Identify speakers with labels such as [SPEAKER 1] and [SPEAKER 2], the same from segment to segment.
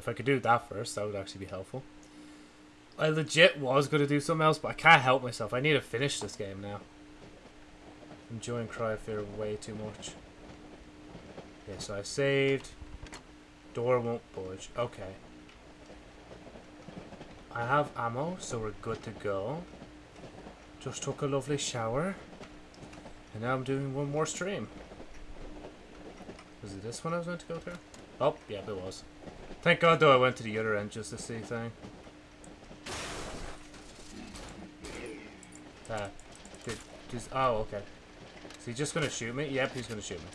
[SPEAKER 1] If I could do that first, that would actually be helpful. I legit was going to do something else, but I can't help myself. I need to finish this game now. I'm enjoying Cry of Fear way too much. Okay, so I saved. Door won't budge. Okay. I have ammo, so we're good to go. Just took a lovely shower. And now I'm doing one more stream. Was it this one I was meant to go through? Oh, yeah, it was. Thank God, though, I went to the other end just to see thing. Uh, did, just, oh, okay. Is he just gonna shoot me? Yep, he's gonna shoot me.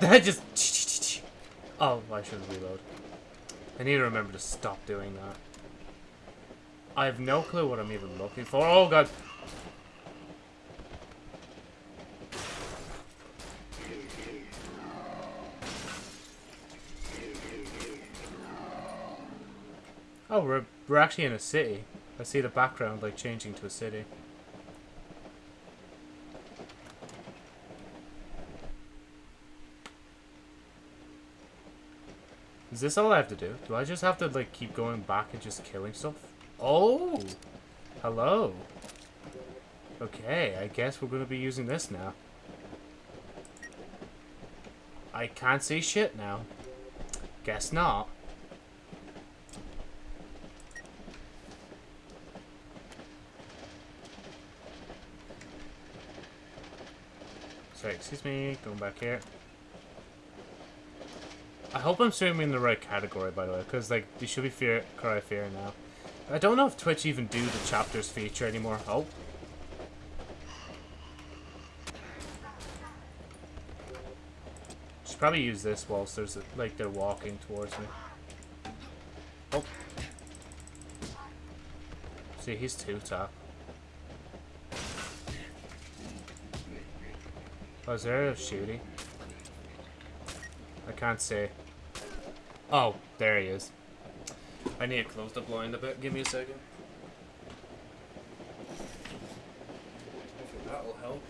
[SPEAKER 1] That just... Oh, I shouldn't reload. I need to remember to stop doing that. I have no clue what I'm even looking for. Oh, God. Oh, we're, we're actually in a city. I see the background, like, changing to a city. Is this all I have to do? Do I just have to, like, keep going back and just killing stuff? Oh! Hello. Okay, I guess we're going to be using this now. I can't see shit now. Guess not. Sorry, excuse me, going back here. I hope I'm streaming in the right category, by the way, because, like, they should be fear, Cry Fear now. I don't know if Twitch even do the chapters feature anymore. Oh. Should probably use this whilst there's, a, like, they're walking towards me. Oh. See, he's two Oh, is there a shooty? I can't see. Oh, there he is. I need to close the blind a bit. Give me a second. That'll help.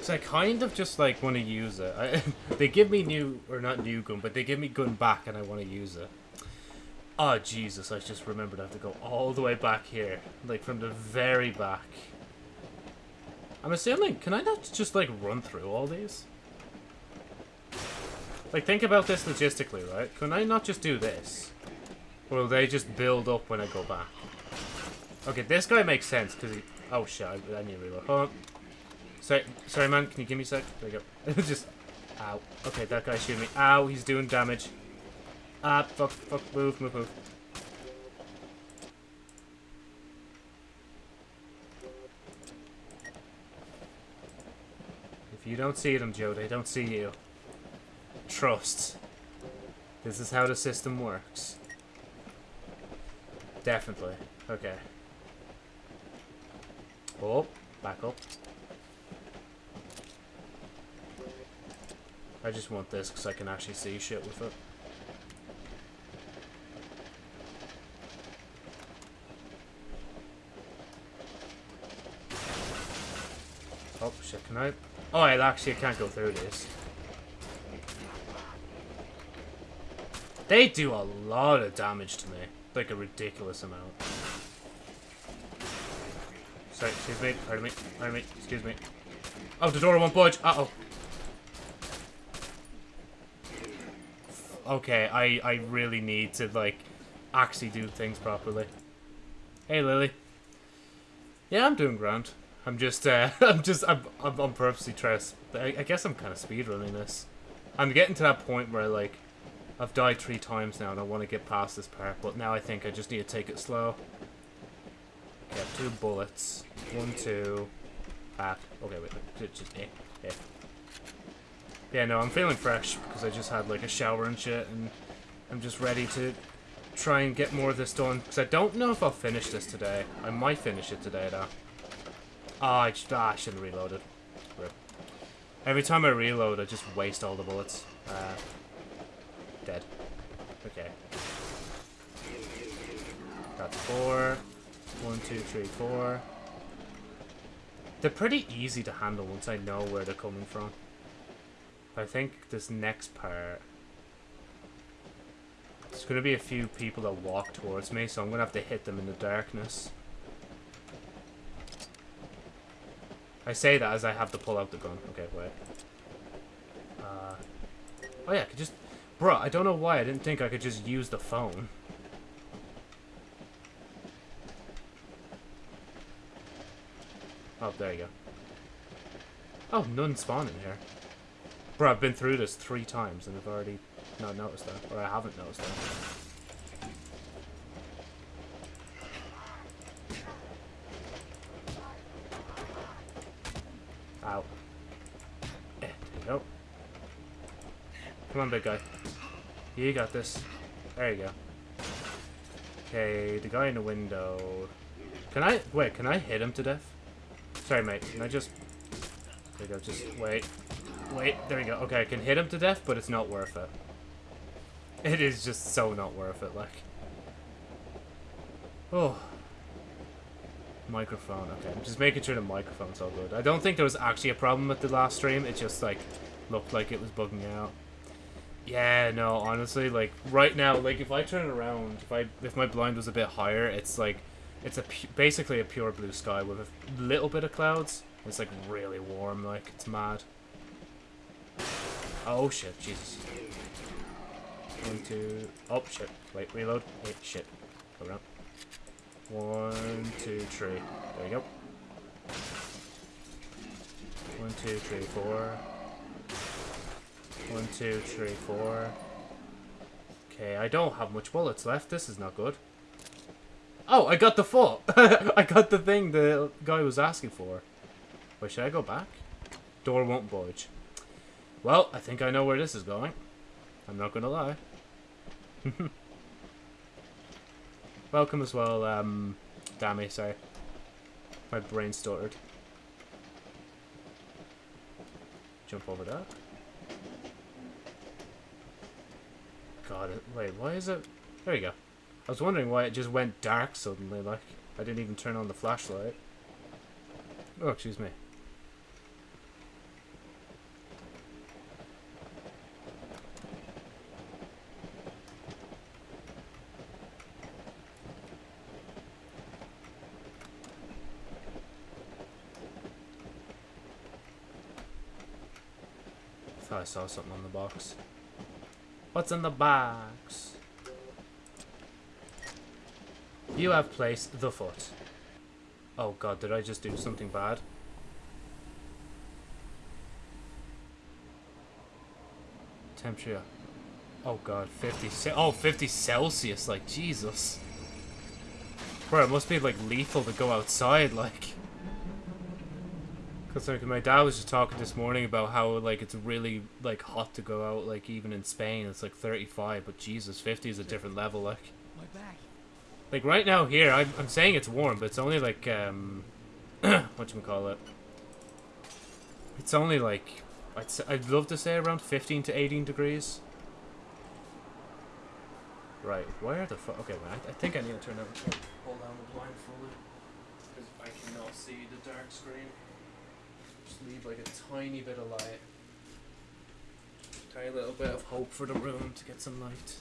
[SPEAKER 1] So I kind of just like want to use it. I, they give me new, or not new gun, but they give me gun back and I want to use it. Oh Jesus, I just remembered I have to go all the way back here. Like from the very back. I'm assuming, can I not just like run through all these? Like, think about this logistically, right? Can I not just do this? Or will they just build up when I go back? Okay, this guy makes sense, because he... Oh, shit, I, I need to reload. Hold on. Sorry, sorry, man, can you give me a sec? There you go. just... Ow. Okay, that guy shooting me. Ow, he's doing damage. Ah, fuck, fuck, move, move, move. You don't see them, Joe, they don't see you. Trust. This is how the system works. Definitely. Okay. Oh, back up. I just want this because I can actually see shit with it. Oh, shit, can I? Oh, I actually can't go through this. They do a lot of damage to me. Like a ridiculous amount. Sorry, excuse me, pardon me, pardon me, excuse me. Oh, the door won't budge. Uh-oh. Okay, I, I really need to, like, actually do things properly. Hey, Lily. Yeah, I'm doing grand. I'm just, uh, I'm just, I'm, I'm, I'm purposely trying to, I, I guess I'm kind of speedrunning this. I'm getting to that point where, like, I've died three times now and I want to get past this part, but now I think I just need to take it slow. Okay, two bullets. One, two. Ah, okay, wait, just, eh, eh. Yeah, no, I'm feeling fresh because I just had like a shower and shit and I'm just ready to try and get more of this done because I don't know if I'll finish this today. I might finish it today though. Ah, I, ah, I should have reloaded. Rip. Every time I reload, I just waste all the bullets. Uh, dead. Okay. That's four. One, two, three, four. They're pretty easy to handle once I know where they're coming from. I think this next part... There's going to be a few people that walk towards me, so I'm going to have to hit them in the darkness. I say that as I have to pull out the gun. Okay, wait. Uh, oh yeah, I could just... Bruh, I don't know why I didn't think I could just use the phone. Oh, there you go. Oh, none spawn in here. Bro, I've been through this three times and I've already not noticed that. Or I haven't noticed that. Ow. There you go. Come on, big guy. You got this. There you go. Okay, the guy in the window. Can I... Wait, can I hit him to death? Sorry, mate. Can I just... There we go. Just wait. Wait. There we go. Okay, I can hit him to death, but it's not worth it. It is just so not worth it, like. Oh. Microphone. Okay, I'm just making sure the microphone's all good. I don't think there was actually a problem with the last stream. It just, like, looked like it was bugging out. Yeah, no, honestly, like, right now, like, if I turn around, if I, if my blind was a bit higher, it's, like, it's a basically a pure blue sky with a little bit of clouds. It's like really warm, like it's mad. Oh shit, Jesus. One, two, oh shit. Wait, reload. Wait, shit. Go around. One, two, three. There you go. One, two, three, four. One, two, three, four. Okay, I don't have much bullets left. This is not good. Oh, I got the foot. I got the thing the guy was asking for. Wait, should I go back? Door won't budge. Well, I think I know where this is going. I'm not gonna lie. Welcome as well, um, Dammy, sorry. My brain stuttered. Jump over that. God, it wait, why is it... There you go. I was wondering why it just went dark suddenly, like, I didn't even turn on the flashlight. Oh, excuse me. Saw something on the box. What's in the box? You have placed the foot. Oh god, did I just do something bad? Temperature. Oh god, 50 Oh, 50 Celsius, like, Jesus. Bro, it must be, like, lethal to go outside, like. Because, like, my dad was just talking this morning about how, like, it's really, like, hot to go out, like, even in Spain, it's, like, 35, but Jesus, 50 is a different level, like. My back. Like, right now here, I'm, I'm saying it's warm, but it's only, like, um... what you call it? It's only, like... I'd, I'd love to say around 15 to 18 degrees. Right, where the fuck... Okay, I, I, think I need to turn out... Pull down the blind fully. Because I cannot see the dark screen. Just leave, like, a tiny bit of light. Tiny little bit of hope for the room to get some light.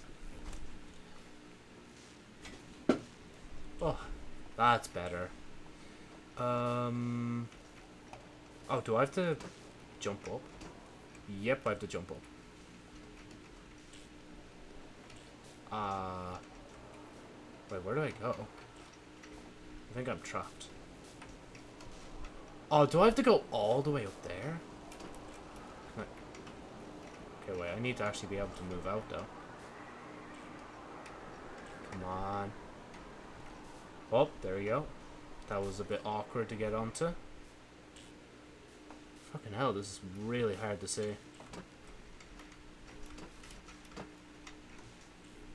[SPEAKER 1] Oh, that's better. Um. Oh, do I have to jump up? Yep, I have to jump up. Uh. Wait, where do I go? I think I'm trapped. Oh, do I have to go all the way up there? Okay, wait, I need to actually be able to move out, though. Come on. Oh, there we go. That was a bit awkward to get onto. Fucking hell, this is really hard to see.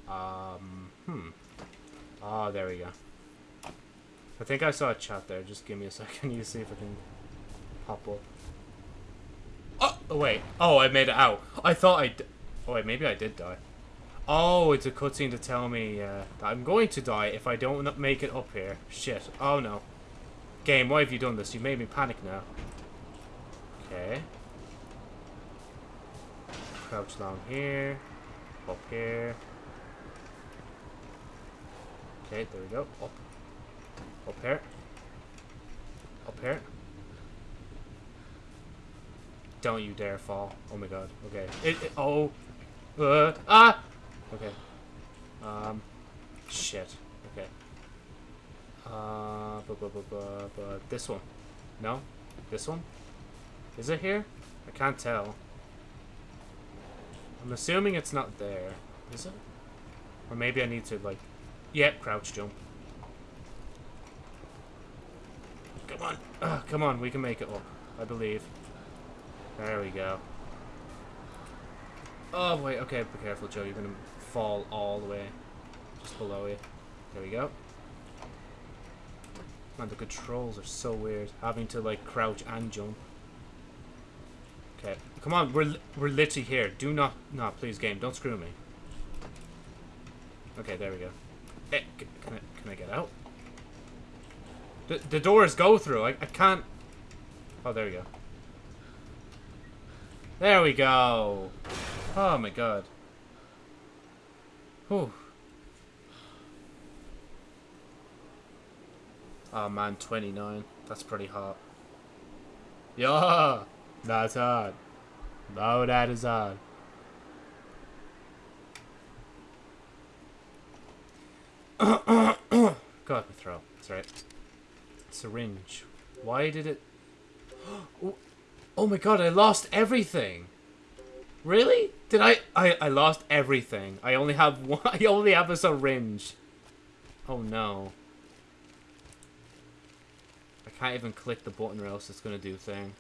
[SPEAKER 1] Um, hmm. Ah, oh, there we go. I think I saw a chat there. Just give me a second. You see if I can pop up. Oh, oh wait. Oh, I made it out. I thought I... Oh, wait, maybe I did die. Oh, it's a cutscene to tell me uh, that I'm going to die if I don't make it up here. Shit. Oh, no. Game, why have you done this? You made me panic now. Okay. Crouch down here. Up here. Okay, there we go. Up. Up here. Up here. Don't you dare fall. Oh my god. Okay. It, it oh. Uh, ah! Okay. Um. Shit. Okay. Uh, this one. No? This one? Is it here? I can't tell. I'm assuming it's not there. Is it? Or maybe I need to, like... Yep, crouch jump. Come on. Uh, come on, we can make it up. I believe. There we go. Oh, wait, okay, be careful, Joe. You're gonna fall all the way. Just below you. There we go. Man, the controls are so weird. Having to, like, crouch and jump. Okay. Come on, we're, we're literally here. Do not... No, please, game. Don't screw me. Okay, there we go. Hey, eh, can I, can I get out? The, doors go through. I, I can't... Oh, there we go. There we go. Oh, my God. Whew. Oh man, 29. That's pretty hot. Yeah, that's hard. No, that is hard. God, my throat. That's right. Syringe. Why did it... Oh, oh my god, I lost everything. Really? Did I, I... I lost everything. I only have one... I only have a syringe. Oh no I can't even click the button or else it's to do thing.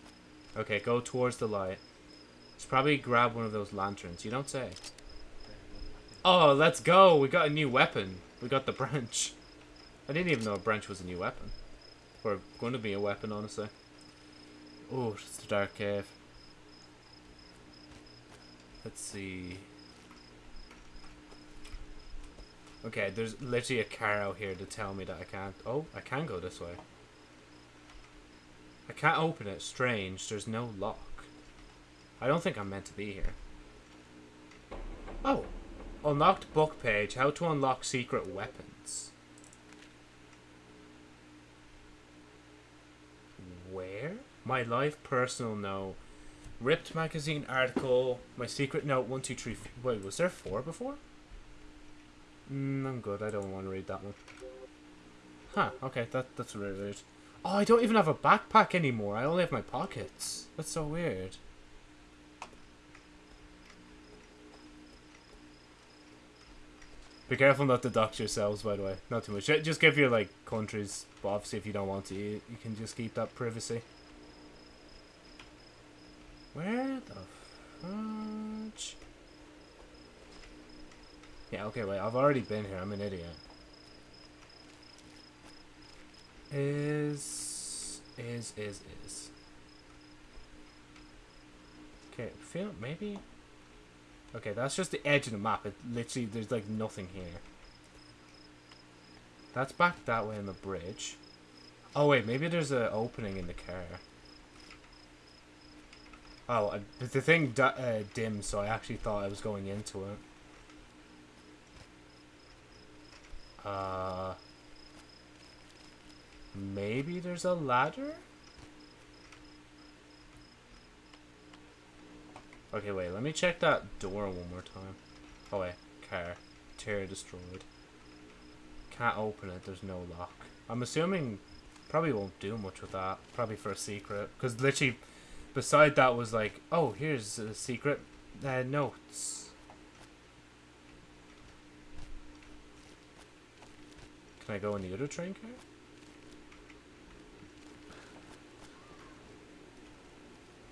[SPEAKER 1] Okay, go towards the light. Let's probably grab one of those lanterns. You don't say. Oh, let's go. We got a new weapon. We got the branch. I didn't even know a branch was a new weapon. Or going to be a weapon, honestly. Oh, it's the dark cave. Let's see. Okay, there's literally a car out here to tell me that I can't. Oh, I can go this way. I can't open it. Strange. There's no lock. I don't think I'm meant to be here. Oh. Unlocked book page. How to unlock secret weapons. Where? My life personal note. Ripped magazine article. My secret note. One, two, three. Wait, was there four before? Mm, I'm good. I don't want to read that one. Huh. Okay. That that's really weird. Oh, I don't even have a backpack anymore. I only have my pockets. That's so weird. Be careful not to dox yourselves, by the way. Not too much. Just give your, like, countries. But obviously, if you don't want to, you, you can just keep that privacy. Where the fudge? Yeah, okay, wait. I've already been here. I'm an idiot. is is is is okay feel maybe okay that's just the edge of the map it literally there's like nothing here that's back that way in the bridge oh wait maybe there's an opening in the car oh I, the thing uh, dimmed so I actually thought I was going into it uh Maybe there's a ladder? Okay, wait, let me check that door one more time. Oh wait, car. Tear destroyed. Can't open it, there's no lock. I'm assuming probably won't do much with that. Probably for a secret. Because literally, beside that was like, oh, here's a secret uh, notes. Can I go in the other train car?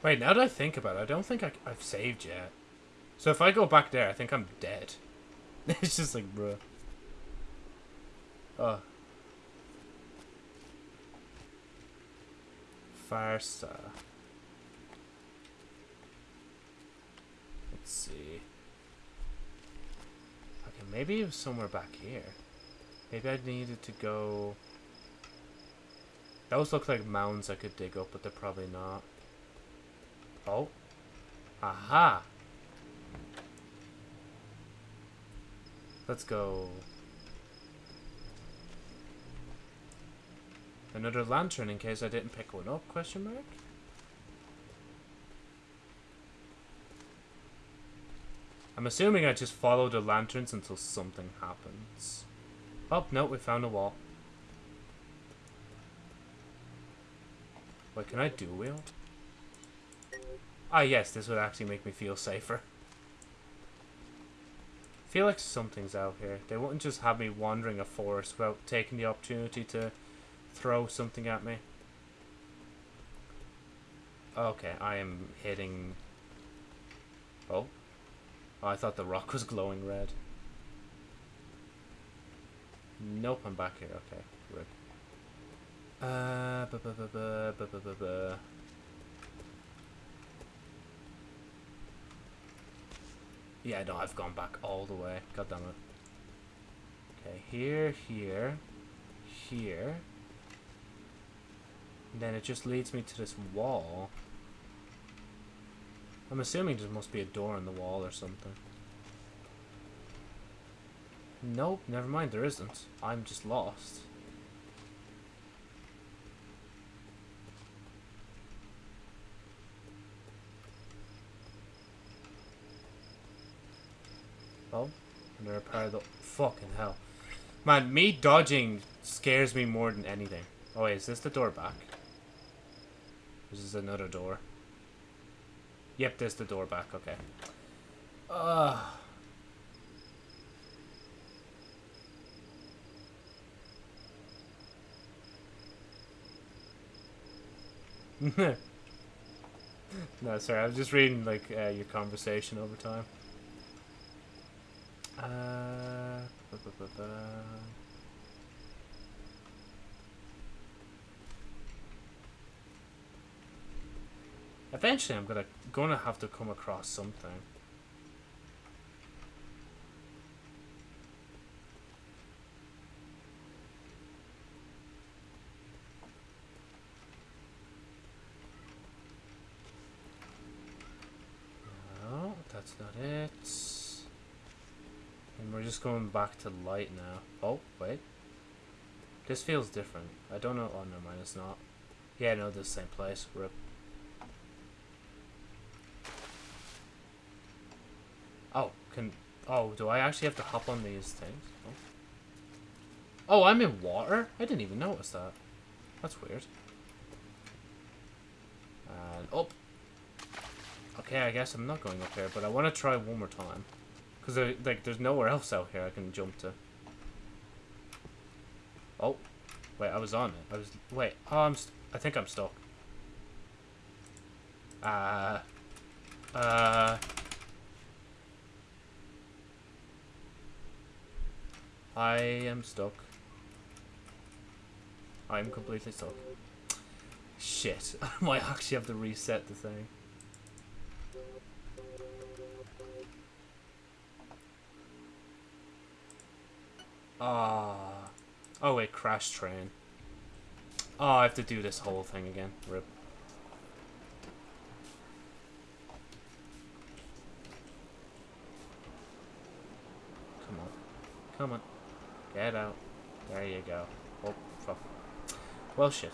[SPEAKER 1] Wait, now that I think about it, I don't think I, have saved yet. So if I go back there, I think I'm dead. it's just like, bruh. Uh. Oh. Farsa. Let's see. Okay, maybe it was somewhere back here. Maybe I needed to go... Those look like mounds I could dig up, but they're probably not. Oh. Aha! Let's go. Another lantern in case I didn't pick one up, question mark? I'm assuming I just follow the lanterns until something happens. Oh, no, we found a wall. Wait, can I do wield? Ah, yes, this would actually make me feel safer. I feel like something's out here. They wouldn't just have me wandering a forest without taking the opportunity to throw something at me. Okay, I am hitting... Oh. oh. I thought the rock was glowing red. Nope, I'm back here. Okay, good. Uh, bu -bu -bu Yeah, no, I've gone back all the way. God damn it. Okay, here, here, here. And then it just leads me to this wall. I'm assuming there must be a door in the wall or something. Nope, never mind, there isn't. I'm just lost. Oh, another part of the... Fucking hell. Man, me dodging scares me more than anything. Oh wait, is this the door back? This is another door. Yep, there's the door back, okay. Ugh. no, sorry, I was just reading, like, uh, your conversation over time. Uh, Eventually, I'm gonna gonna have to come across something. No, that's not it. And we're just going back to light now. Oh, wait. This feels different. I don't know. Oh, no, mine it's not. Yeah, no, the same place. Rip. Oh, can... Oh, do I actually have to hop on these things? Oh, oh I'm in water? I didn't even notice that. That's weird. And up. Okay, I guess I'm not going up here, but I want to try one more time. Because, like, there's nowhere else out here I can jump to. Oh. Wait, I was on it. I was... Wait. Oh, I'm... I think I'm stuck. Uh... Uh... I am stuck. I'm completely stuck. Shit. I might actually have to reset the thing. Ah. Oh wait, crash train. Oh, I have to do this whole thing again. Rip. Come on. Come on. Get out. There you go. Oh, fuck. Well, shit.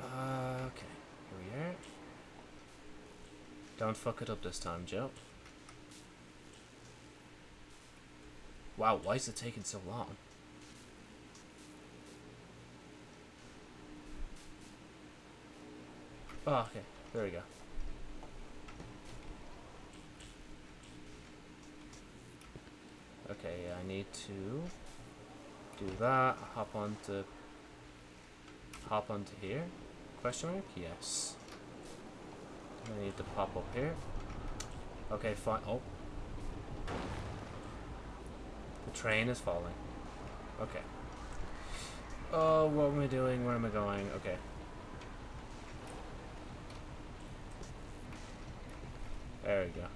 [SPEAKER 1] Uh, okay. Here we are. Don't fuck it up this time, Joe. Wow, why is it taking so long? Oh, okay. There we go. Okay, I need to do that. Hop onto hop onto here. Question mark? Yes. I need to pop up here. Okay, fine. Oh. The train is falling. Okay. Oh, what am I doing? Where am I going? Okay. There we go.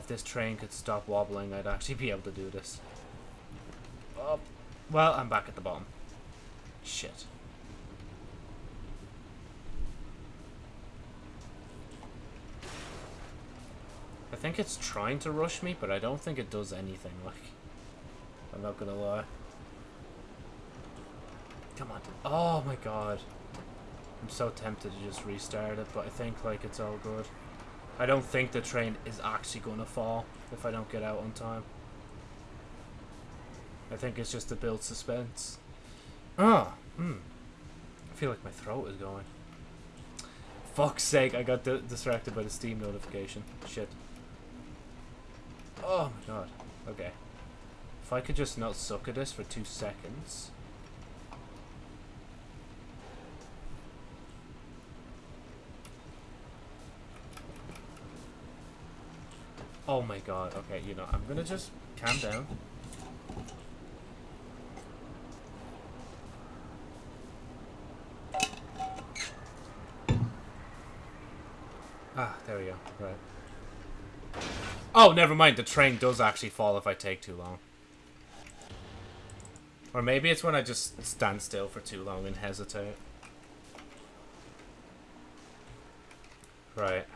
[SPEAKER 1] If this train could stop wobbling, I'd actually be able to do this. Oh, well, I'm back at the bottom. Shit. I think it's trying to rush me, but I don't think it does anything, like... I'm not gonna lie. Come on. Oh my god. I'm so tempted to just restart it, but I think, like, it's all good. I don't think the train is actually gonna fall if I don't get out on time. I think it's just to build suspense. Ah, hmm. I feel like my throat is going. Fuck's sake, I got distracted by the Steam notification. Shit. Oh my god. Okay. If I could just not suck at this for two seconds. Oh my god. Okay, you know, I'm gonna just calm down. Ah, there we go. Right. Oh, never mind. The train does actually fall if I take too long. Or maybe it's when I just stand still for too long and hesitate. Right.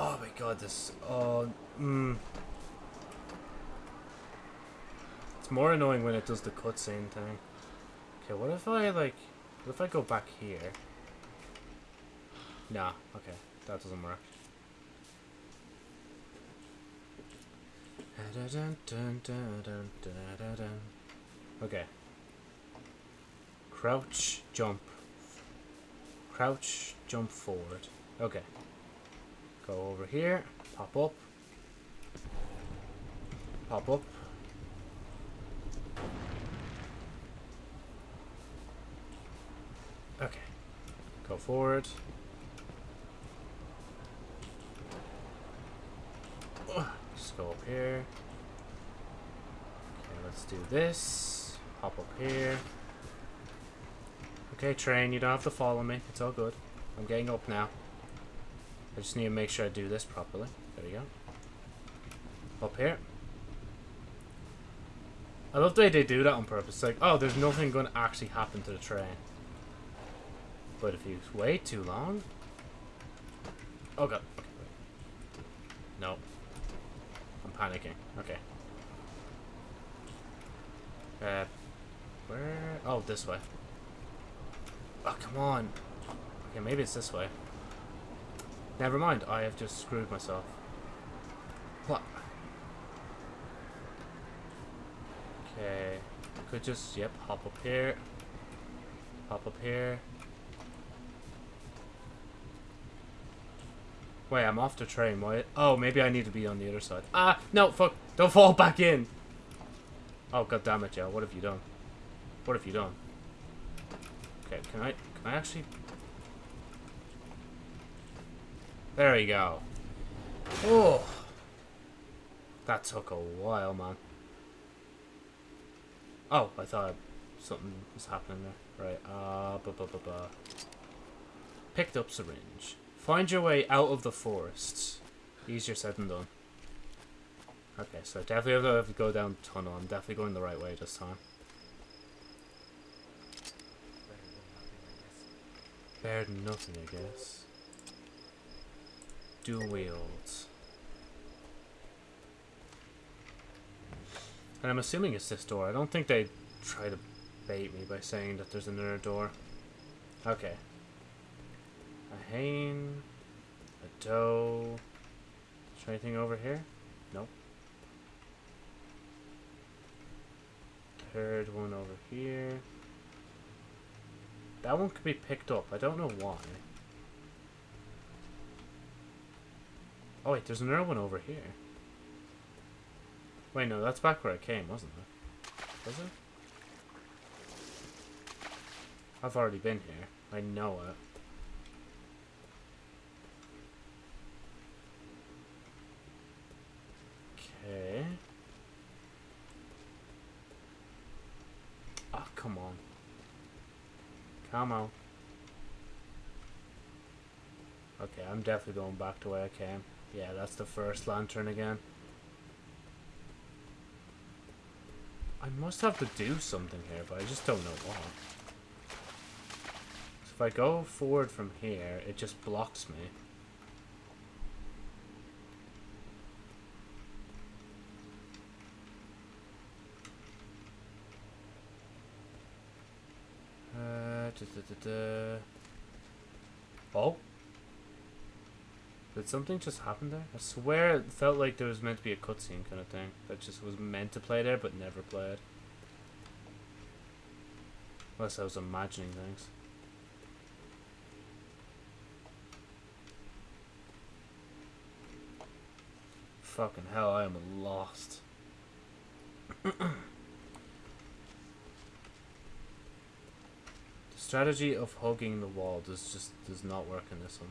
[SPEAKER 1] Oh my god, this... Oh, mm. It's more annoying when it does the cutscene thing. Okay, what if I, like... What if I go back here? Nah, okay. That doesn't work. Okay. Crouch, jump. Crouch, jump forward. Okay. Go over here, pop up. Pop up. Okay. Go forward. Just go up here. Okay, let's do this. Hop up here. Okay, train, you don't have to follow me. It's all good. I'm getting up now. I just need to make sure I do this properly. There we go. Up here. I love the way they do that on purpose. like, oh, there's nothing going to actually happen to the train. But if you wait too long... Oh god. Okay. No. I'm panicking. Okay. Uh, where? Oh, this way. Oh, come on. Okay, maybe it's this way. Never mind, I have just screwed myself. What? Okay. Could just, yep, hop up here. Hop up here. Wait, I'm off the train. Why? Oh, maybe I need to be on the other side. Ah, no, fuck. Don't fall back in. Oh, god damn it, Joe. What have you done? What have you done? Okay, can I, can I actually... There we go. Oh. That took a while, man. Oh, I thought something was happening there. Right, uh, bu -bu -bu -bu. Picked up syringe. Find your way out of the forest. Easier said than done. Okay, so definitely have to go down tunnel. I'm definitely going the right way this time. Better than nothing, I guess. Dual wields. And I'm assuming it's this door. I don't think they try to bait me by saying that there's another door. Okay. A hane, A doe. Is there anything over here? Nope. Third one over here. That one could be picked up. I don't know why. Oh wait, there's another one over here. Wait, no, that's back where I came, wasn't it? Was it? I've already been here. I know it. Okay. Oh, come on. Come on. Okay, I'm definitely going back to where I came. Yeah, that's the first lantern again. I must have to do something here, but I just don't know what. So if I go forward from here, it just blocks me. Uh, da, da, da. Oh. Did something just happen there? I swear it felt like there was meant to be a cutscene kind of thing that just was meant to play there but never played. Unless I was imagining things. Fucking hell, I am lost. the strategy of hugging the wall does just does not work in this one.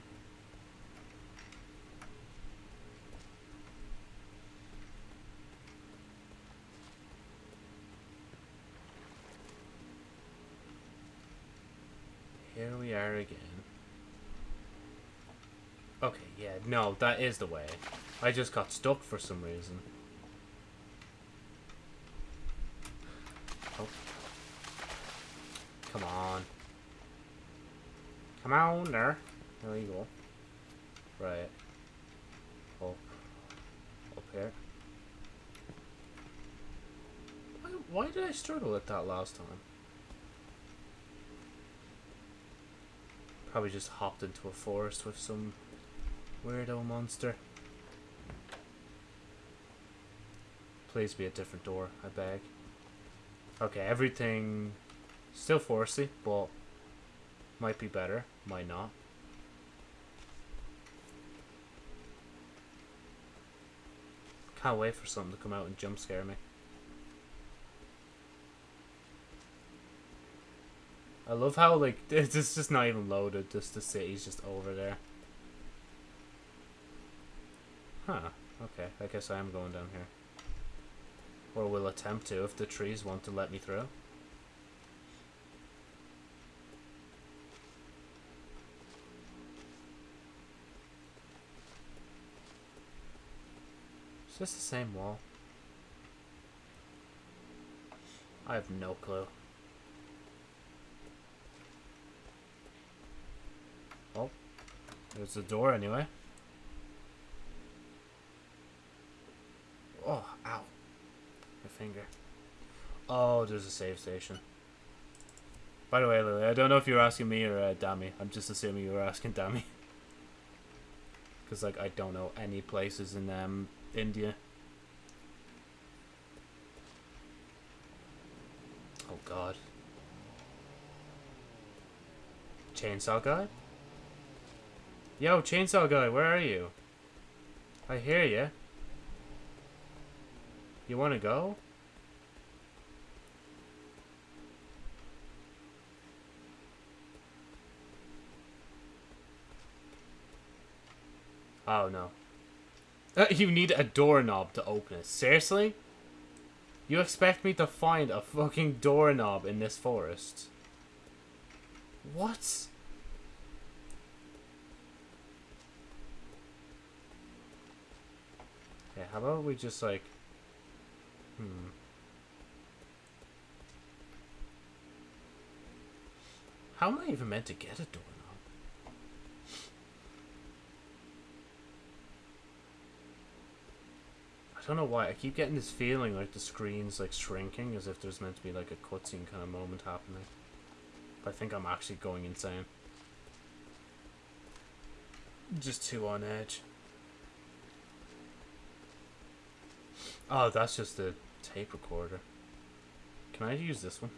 [SPEAKER 1] Here we are again. Okay, yeah, no, that is the way. I just got stuck for some reason. Oh. Come on. Come on there. There you go. Right. Up. Up here. Why, why did I struggle with that last time? Probably just hopped into a forest with some weirdo monster. Please be a different door, I beg. Okay, everything still foresty, but might be better, might not. Can't wait for something to come out and jump scare me. I love how like it's just not even loaded. Just the city's just over there. Huh. Okay. I guess I am going down here. Or will attempt to if the trees want to let me through. Is this the same wall? I have no clue. Oh, there's the door anyway. Oh, ow. My finger. Oh, there's a save station. By the way, Lily, I don't know if you were asking me or uh, Dami. I'm just assuming you were asking Dami. Because, like, I don't know any places in um, India. Oh, God. Chainsaw guy? Yo, chainsaw guy, where are you? I hear you. You want to go? Oh, no. Uh, you need a doorknob to open it. Seriously? You expect me to find a fucking doorknob in this forest? What? Okay, how about we just like... Hmm. How am I even meant to get a doorknob? I don't know why. I keep getting this feeling like the screen's like shrinking as if there's meant to be like a cutscene kind of moment happening. But I think I'm actually going insane. Just too on edge. Oh, that's just a tape recorder. Can I use this one?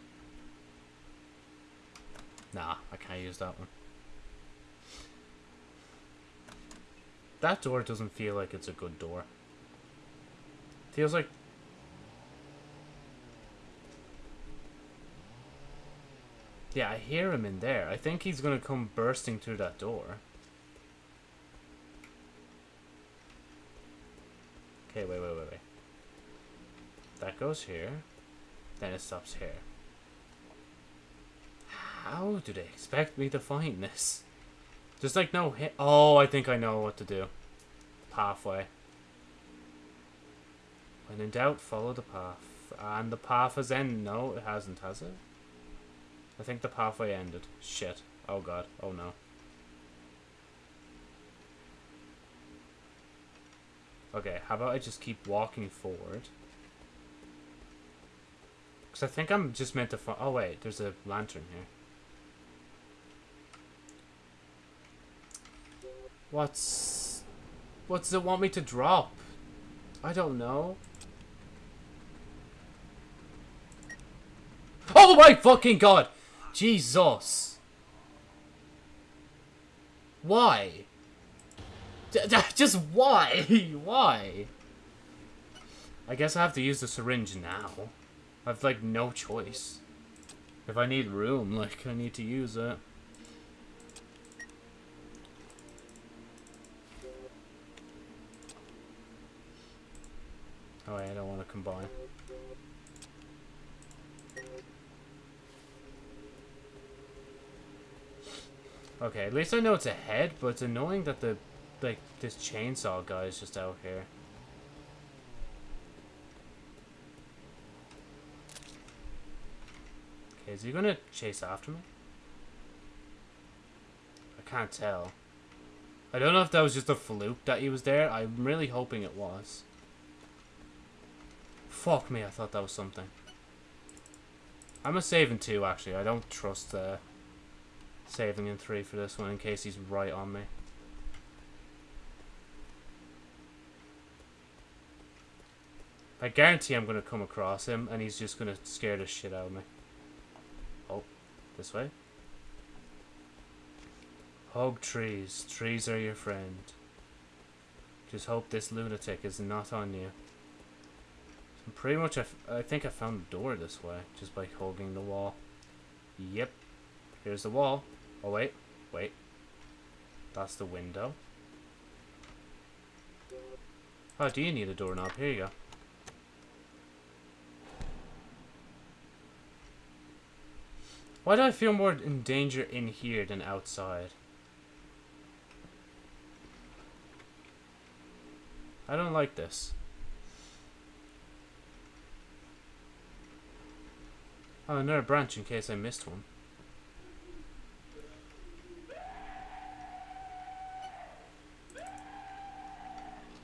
[SPEAKER 1] Nah, I can't use that one. That door doesn't feel like it's a good door. Feels like... Yeah, I hear him in there. I think he's gonna come bursting through that door. Okay, wait, wait, wait, wait. That goes here. Then it stops here. How do they expect me to find this? Just like no hit. Oh, I think I know what to do. Pathway. When in doubt, follow the path. And the path has ended. No, it hasn't, has it? I think the pathway ended. Shit. Oh god. Oh no. Okay, how about I just keep walking forward? Because I think I'm just meant to find... Oh wait, there's a lantern here. What's... What does it want me to drop? I don't know. Oh my fucking god! Jesus! Why? Just why? why? I guess I have to use the syringe now. I've like no choice. If I need room, like I need to use it. Oh I don't want to combine. Okay, at least I know it's ahead, but it's annoying that the, like, this chainsaw guy is just out here. Is he gonna chase after me? I can't tell. I don't know if that was just a fluke that he was there. I'm really hoping it was. Fuck me, I thought that was something. I'm a saving two, actually. I don't trust, uh, saving in three for this one in case he's right on me. I guarantee I'm going to come across him and he's just going to scare the shit out of me. This way? Hug trees. Trees are your friend. Just hope this lunatic is not on you. So pretty much, I, I think I found the door this way, just by hugging the wall. Yep. Here's the wall. Oh, wait. Wait. That's the window. Oh, do you need a doorknob? Here you go. Why do I feel more in danger in here than outside? I don't like this. Oh, another branch in case I missed one.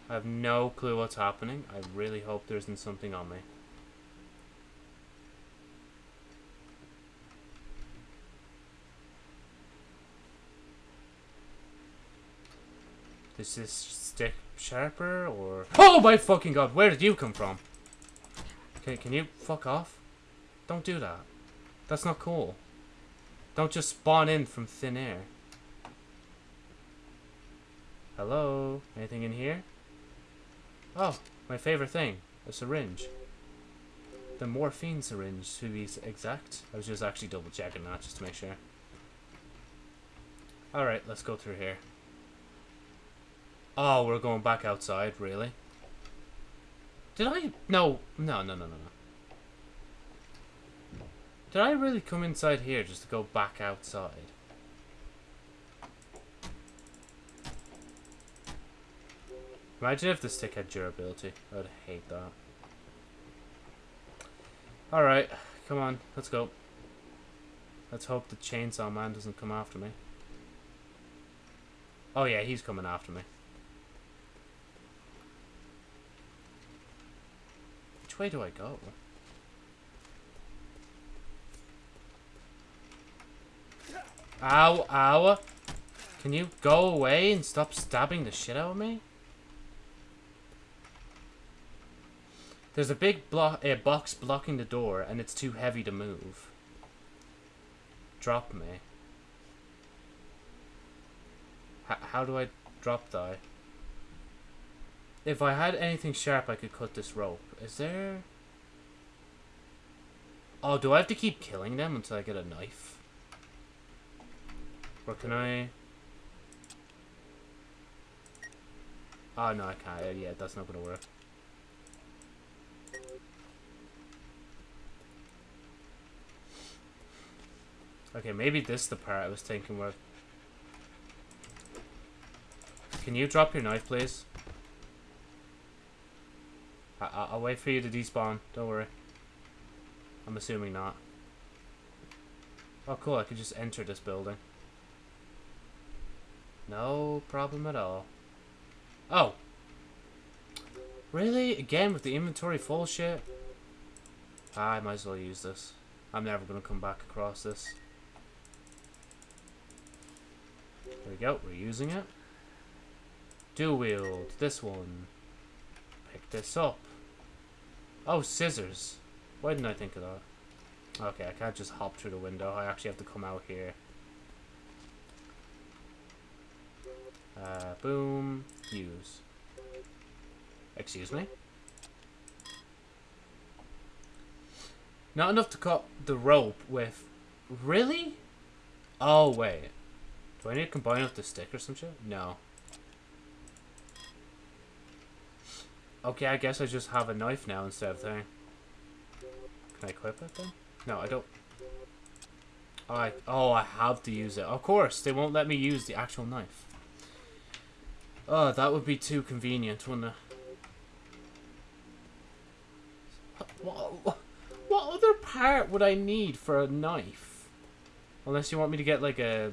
[SPEAKER 1] I have no clue what's happening. I really hope there isn't something on me. Is this stick sharper or... Oh my fucking god, where did you come from? Okay, can you fuck off? Don't do that. That's not cool. Don't just spawn in from thin air. Hello? Anything in here? Oh, my favorite thing. A syringe. The morphine syringe, to be exact. I was just actually double checking that just to make sure. Alright, let's go through here. Oh, we're going back outside, really? Did I? No, no, no, no, no, no. Did I really come inside here just to go back outside? Imagine if the stick had durability. I would hate that. Alright, come on, let's go. Let's hope the chainsaw man doesn't come after me. Oh yeah, he's coming after me. Way do I go? Ow, ow. Can you go away and stop stabbing the shit out of me? There's a big blo a box blocking the door, and it's too heavy to move. Drop me. H how do I drop die? If I had anything sharp, I could cut this rope. Is there... Oh, do I have to keep killing them until I get a knife? Or can I... Oh, no, I can't. Yeah, that's not going to work. Okay, maybe this is the part I was thinking where... Can you drop your knife, please? I I'll wait for you to despawn. Don't worry. I'm assuming not. Oh, cool. I could just enter this building. No problem at all. Oh. Really? Again with the inventory full shit? Ah, I might as well use this. I'm never going to come back across this. There we go. We're using it. Dual wield. This one. Pick this up. Oh, scissors. Why didn't I think of that? Okay, I can't just hop through the window. I actually have to come out here. Uh, boom. Use. Excuse me? Not enough to cut the rope with... Really? Oh, wait. Do I need to combine with the stick or some shit? No. Okay, I guess I just have a knife now instead of thing. Can I equip it then? No, I don't. Oh I, oh, I have to use it. Of course, they won't let me use the actual knife. Oh, that would be too convenient, wouldn't it? What, what, other part would I need for a knife? Unless you want me to get like a...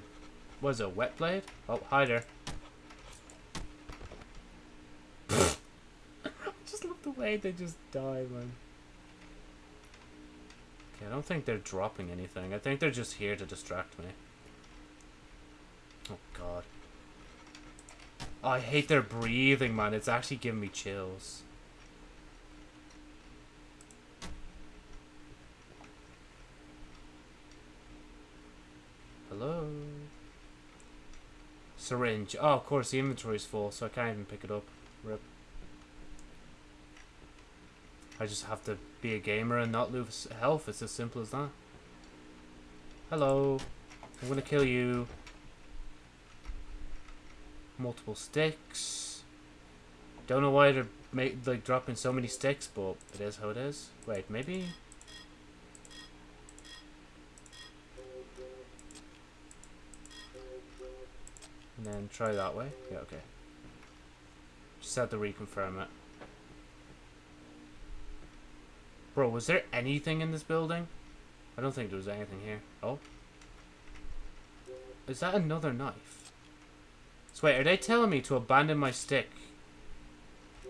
[SPEAKER 1] What is it, a wet blade? Oh, hi there. I just love the way they just die, man. Okay, I don't think they're dropping anything. I think they're just here to distract me. Oh, God. Oh, I hate their breathing, man. It's actually giving me chills. Hello? Syringe. Oh, of course, the inventory's full, so I can't even pick it up. Rip. I just have to be a gamer and not lose health. It's as simple as that. Hello. I'm gonna kill you. Multiple sticks. Don't know why they're make, like dropping so many sticks, but it is how it is. Wait, maybe... And then try that way. Yeah, okay. Just have to reconfirm it. Bro, was there anything in this building? I don't think there was anything here. Oh. Is that another knife? So wait, are they telling me to abandon my stick?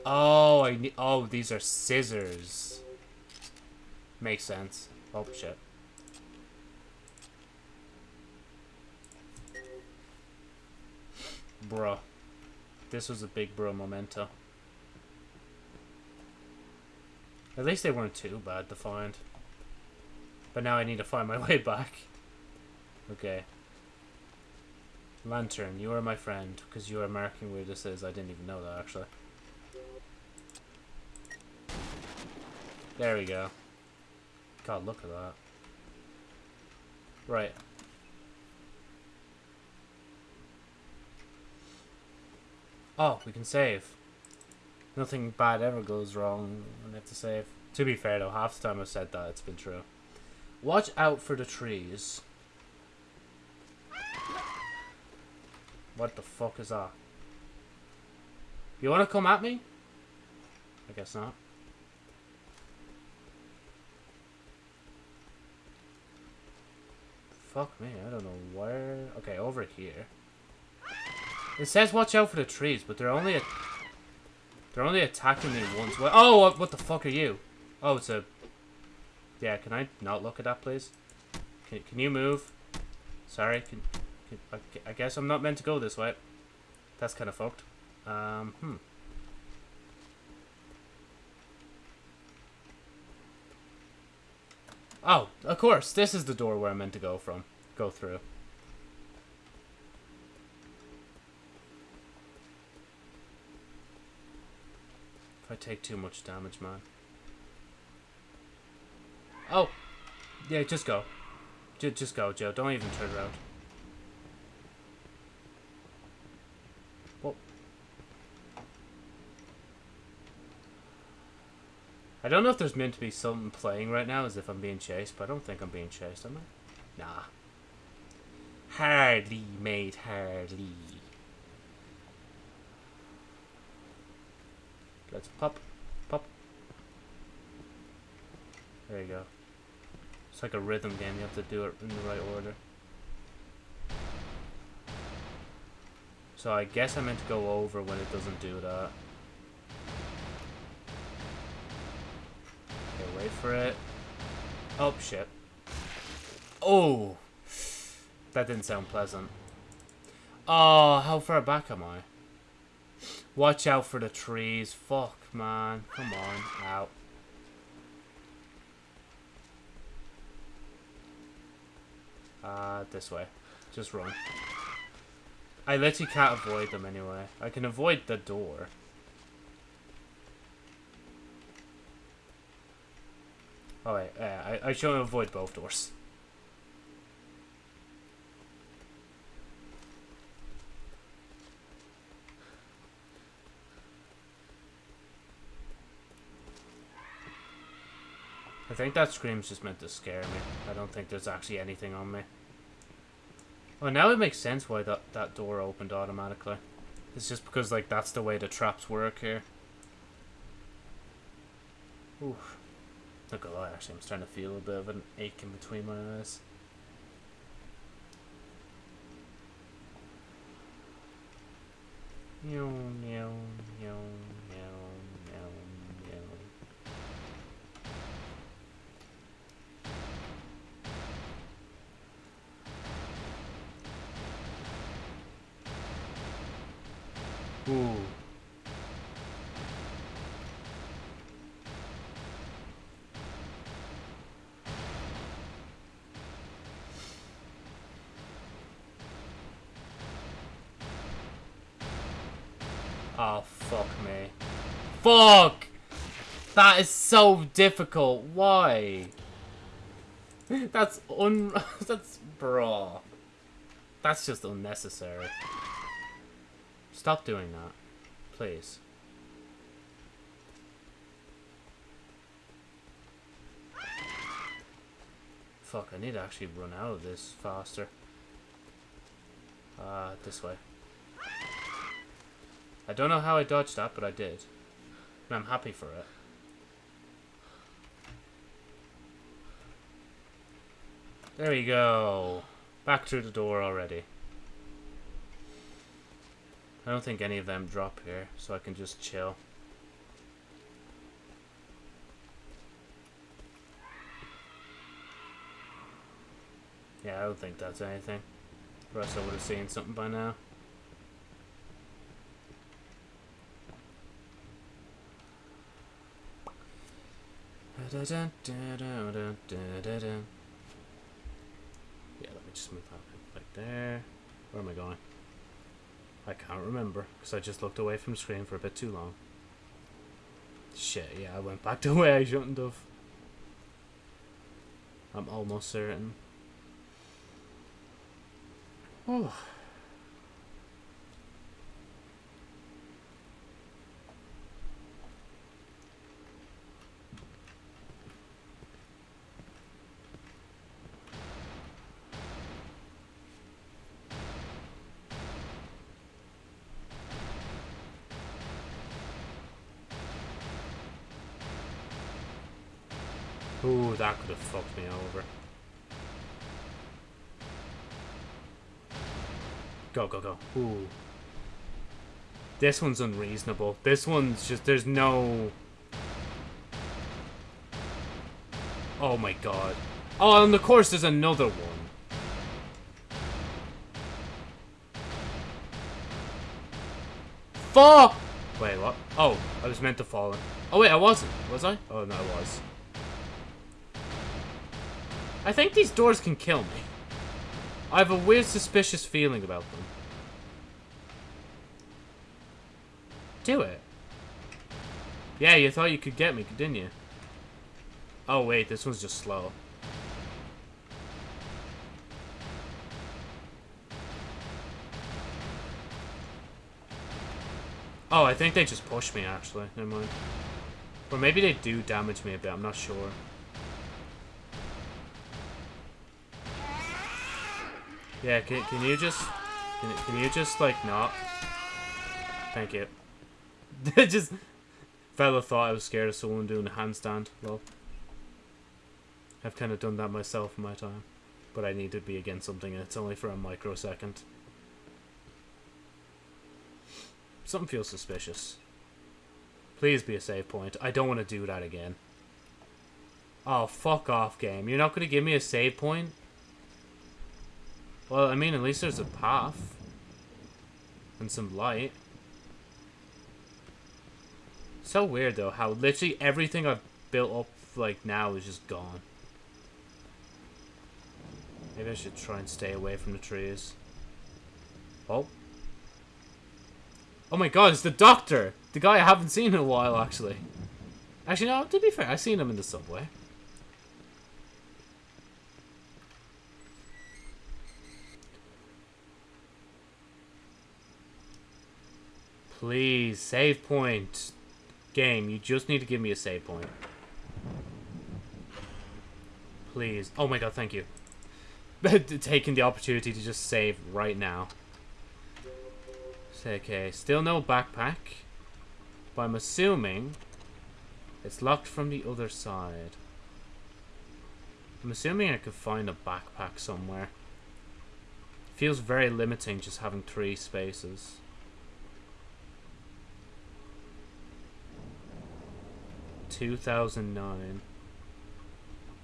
[SPEAKER 1] Oh, I need. Oh, these are scissors. Makes sense. Oh shit. Bruh. This was a big bro memento. At least they weren't too bad to find. But now I need to find my way back. Okay. Lantern, you are my friend, because you are marking where this is. I didn't even know that, actually. There we go. God, look at that. Right. Oh, we can save. Nothing bad ever goes wrong when have to save. To be fair though, half the time I've said that, it's been true. Watch out for the trees. What the fuck is that? You wanna come at me? I guess not. Fuck me, I don't know where... Okay, over here. It says watch out for the trees, but they're only... They're only attacking me once. What? Oh, what, the fuck are you? Oh, it's a... Yeah, can I not look at that, please? Can, can you move? Sorry, can, can... I guess I'm not meant to go this way. That's kind of fucked. Um, hmm. Oh, of course. This is the door where I'm meant to go from. Go through. I take too much damage, man. Oh! Yeah, just go. J just go, Joe. Don't even turn around. Well... I don't know if there's meant to be something playing right now as if I'm being chased, but I don't think I'm being chased, am I? Nah. Hardly, mate, hardly. Let's pop, pop. There you go. It's like a rhythm game. You have to do it in the right order. So I guess I meant to go over when it doesn't do that. Okay, wait for it. Oh, shit. Oh! That didn't sound pleasant. Oh, how far back am I? Watch out for the trees. Fuck, man. Come on. Out. Uh, this way. Just run. I literally can't avoid them anyway. I can avoid the door. Oh wait, yeah, I, I should avoid both doors. I think that scream's just meant to scare me. I don't think there's actually anything on me. Well, now it makes sense why that, that door opened automatically. It's just because, like, that's the way the traps work here. Oof. Not gonna lie, actually, I'm starting to feel a bit of an ache in between my eyes. Meow, meow, meow, Ooh. Oh, fuck me. Fuck! That is so difficult. Why? That's un... That's... Bro. That's just unnecessary. Stop doing that. Please. Fuck, I need to actually run out of this faster. Uh, this way. I don't know how I dodged that, but I did. And I'm happy for it. There we go. Back through the door already. I don't think any of them drop here, so I can just chill. Yeah, I don't think that's anything. Or I would have seen something by now. Yeah, let me just move that like there. Where am I going? I can't remember, because I just looked away from the screen for a bit too long. Shit, yeah, I went back the way I shouldn't have. I'm almost certain. Oh. Ooh, that could have fucked me over. Go, go, go. Ooh. This one's unreasonable. This one's just, there's no... Oh my god. Oh, and of course there's another one. Fuck! Wait, what? Oh, I was meant to fall in. Oh wait, I wasn't. Was I? Oh no, I was. I think these doors can kill me. I have a weird suspicious feeling about them. Do it. Yeah, you thought you could get me, didn't you? Oh, wait, this one's just slow. Oh, I think they just pushed me, actually. Never mind. Or maybe they do damage me a bit, I'm not sure. Yeah, can, can you just... Can, can you just, like, not? Thank you. just... Fella thought I was scared of someone doing a handstand. Well, I've kind of done that myself in my time. But I need to be against something and it's only for a microsecond. Something feels suspicious. Please be a save point. I don't want to do that again. Oh, fuck off, game. You're not going to give me a save point? Well, I mean, at least there's a path. And some light. So weird, though, how literally everything I've built up, like, now is just gone. Maybe I should try and stay away from the trees. Oh. Oh my god, it's the doctor! The guy I haven't seen in a while, actually. Actually, no, to be fair, I've seen him in the subway. Please, save point. Game, you just need to give me a save point. Please. Oh my god, thank you. Taking the opportunity to just save right now. Okay, still no backpack. But I'm assuming it's locked from the other side. I'm assuming I could find a backpack somewhere. Feels very limiting just having three spaces. 2009.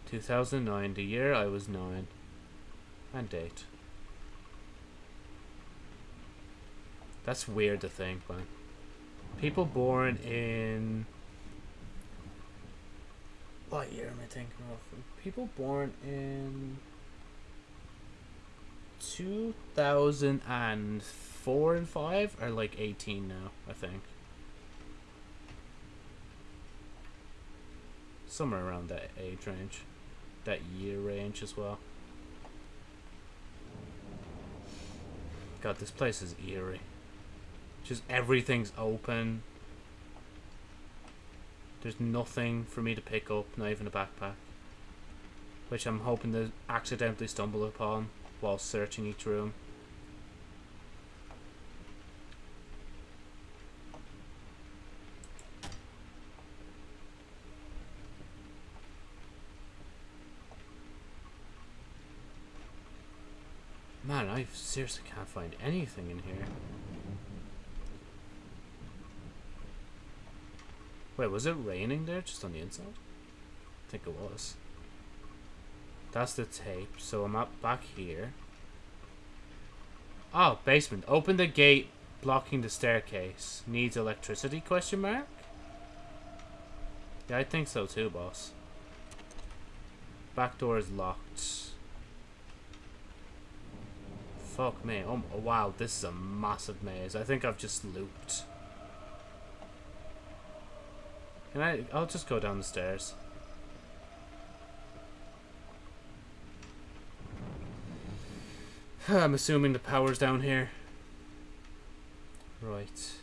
[SPEAKER 1] 2009, the year I was 9. And date. That's weird to think, man. People born in... What year am I thinking of? People born in... 2004 and 5 are like 18 now, I think. Somewhere around that age range, that year range as well. God, this place is eerie. Just everything's open. There's nothing for me to pick up, not even a backpack. Which I'm hoping to accidentally stumble upon while searching each room. Man, I seriously can't find anything in here. Wait, was it raining there just on the inside? I think it was. That's the tape. So I'm up back here. Oh, basement. Open the gate blocking the staircase. Needs electricity, question mark? Yeah, I think so too, boss. Back door is locked. Fuck me. Oh, wow, this is a massive maze. I think I've just looped. Can I... I'll just go down the stairs. I'm assuming the power's down here. Right.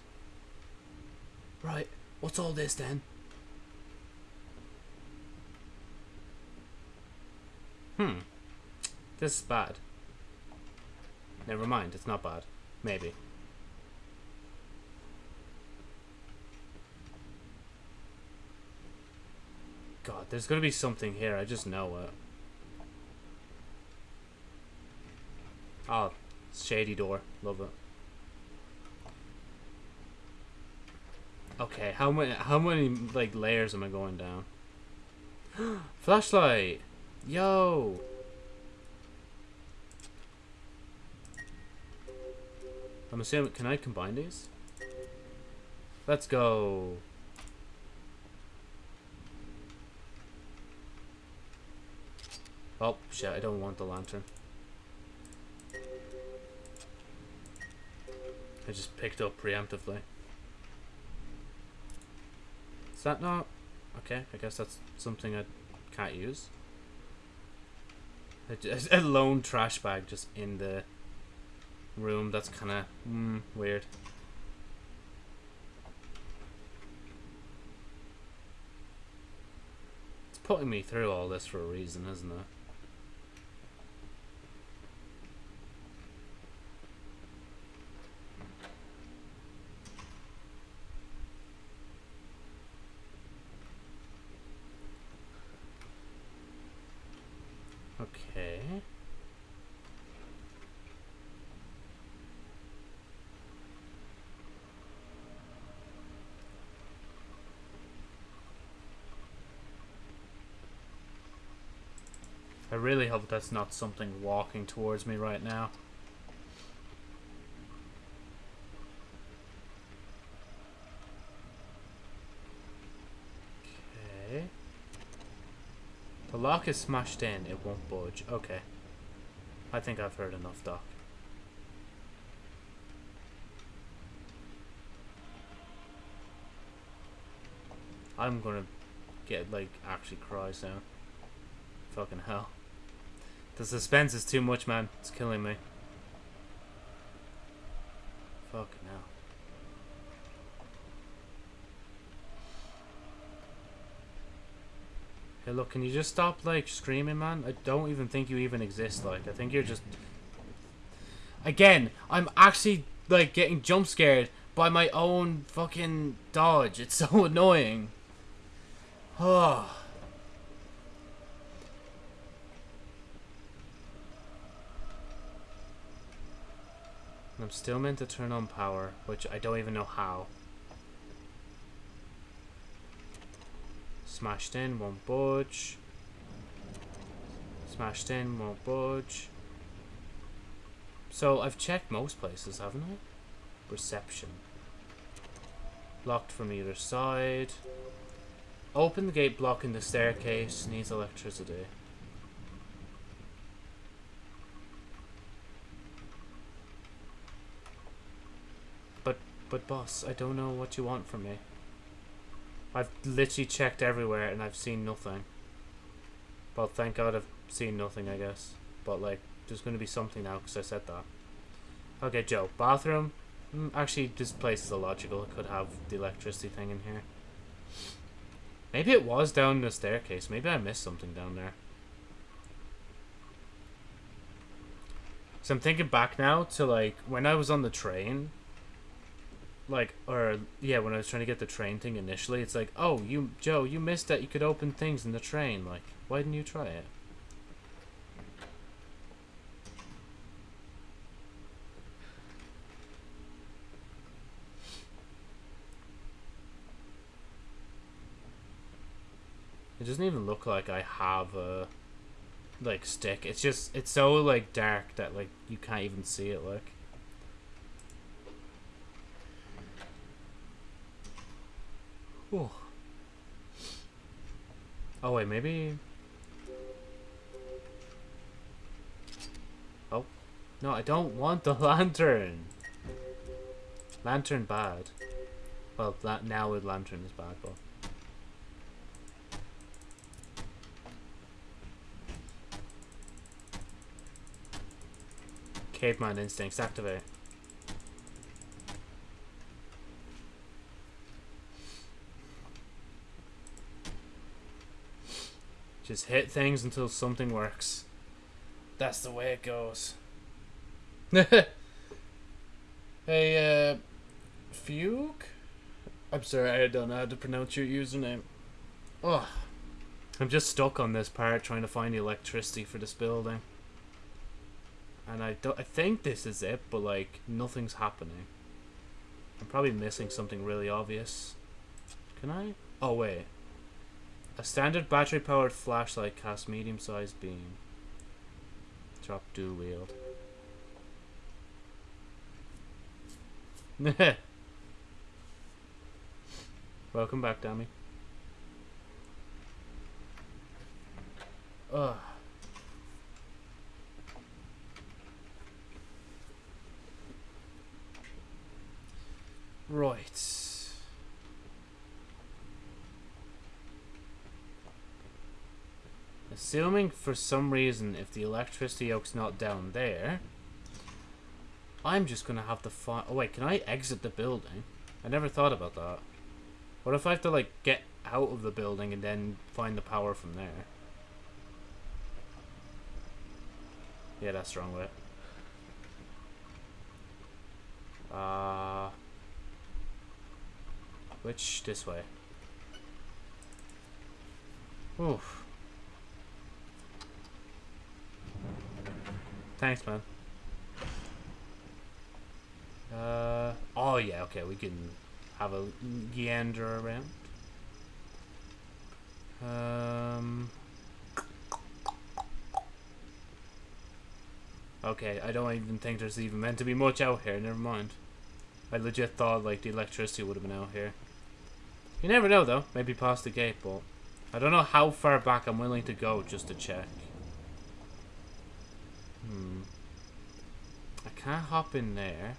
[SPEAKER 1] Right. What's all this then? Hmm. This is bad. Never mind, it's not bad. Maybe. God, there's gonna be something here, I just know it. Oh, shady door. Love it. Okay, how many how many like layers am I going down? Flashlight! Yo! I'm assuming, can I combine these? Let's go. Oh, shit, I don't want the lantern. I just picked up preemptively. Is that not... Okay, I guess that's something I can't use. A, a lone trash bag just in the room. That's kind of mm, weird. It's putting me through all this for a reason, isn't it? Okay. I really hope that's not something walking towards me right now. Okay. The lock is smashed in, it won't budge. Okay. I think I've heard enough, Doc. I'm gonna get, like, actually cry soon. Fucking hell. The suspense is too much, man. It's killing me. Fuck hell. Hey, look, can you just stop, like, screaming, man? I don't even think you even exist, like. I think you're just... Again, I'm actually, like, getting jump scared by my own fucking dodge. It's so annoying. Oh. I'm still meant to turn on power, which I don't even know how. Smashed in, won't budge. Smashed in, won't budge. So I've checked most places, haven't I? Reception. Locked from either side. Open the gate blocking the staircase. Needs electricity. But, boss, I don't know what you want from me. I've literally checked everywhere and I've seen nothing. Well, thank God I've seen nothing, I guess. But, like, there's going to be something now because I said that. Okay, Joe. Bathroom? Mm, actually, this place is illogical. It could have the electricity thing in here. Maybe it was down the staircase. Maybe I missed something down there. So I'm thinking back now to, like, when I was on the train like or yeah when i was trying to get the train thing initially it's like oh you joe you missed that you could open things in the train like why didn't you try it? It doesn't even look like i have a like stick. It's just it's so like dark that like you can't even see it like Oh. Oh wait, maybe. Oh, no, I don't want the lantern. Lantern bad. Well, now with lantern is bad, but. Caveman instincts activate. Just hit things until something works. That's the way it goes. hey, uh, Fugue? I'm sorry, I don't know how to pronounce your username. Oh, I'm just stuck on this part trying to find the electricity for this building. And I don't, I think this is it, but like, nothing's happening. I'm probably missing something really obvious. Can I? Oh, wait. A standard battery-powered flashlight casts medium-sized beam. Drop dual wield. Welcome back, Dammy. Ugh. Right. Assuming for some reason if the electricity yoke's not down there, I'm just going to have to find... Oh wait, can I exit the building? I never thought about that. What if I have to like get out of the building and then find the power from there? Yeah, that's the wrong way. Uh, which this way? Thanks, man. Uh, oh yeah, okay, we can have a gander around. Um, okay, I don't even think there's even meant to be much out here, never mind. I legit thought like the electricity would have been out here. You never know though, maybe past the gate, but I don't know how far back I'm willing to go just to check. Hmm. I can't hop in there.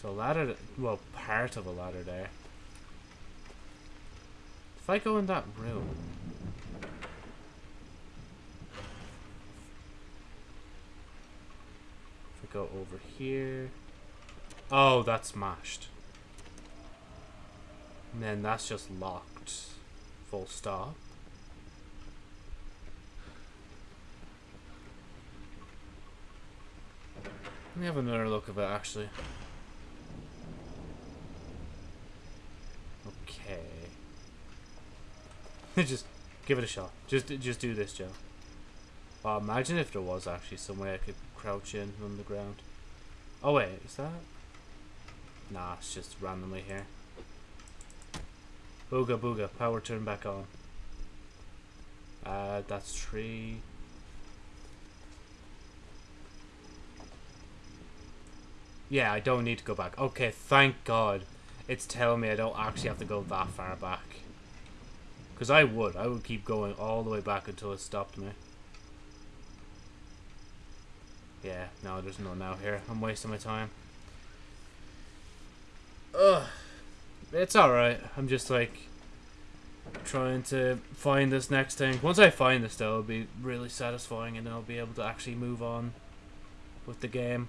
[SPEAKER 1] So ladder, well, part of a ladder there. If I go in that room... If I go over here... Oh, that's mashed. And then that's just locked. Full stop. Let me have another look of it, actually. Okay. just give it a shot. Just just do this, Joe. Oh, imagine if there was actually some way I could crouch in on the ground. Oh wait, is that? Nah, it's just randomly here. Booga booga, power turn back on. Uh, that's three. Yeah, I don't need to go back. Okay, thank God. It's telling me I don't actually have to go that far back. Because I would. I would keep going all the way back until it stopped me. Yeah, no, there's none out here. I'm wasting my time. Ugh. It's alright. I'm just like trying to find this next thing. Once I find this though, it'll be really satisfying and I'll be able to actually move on with the game.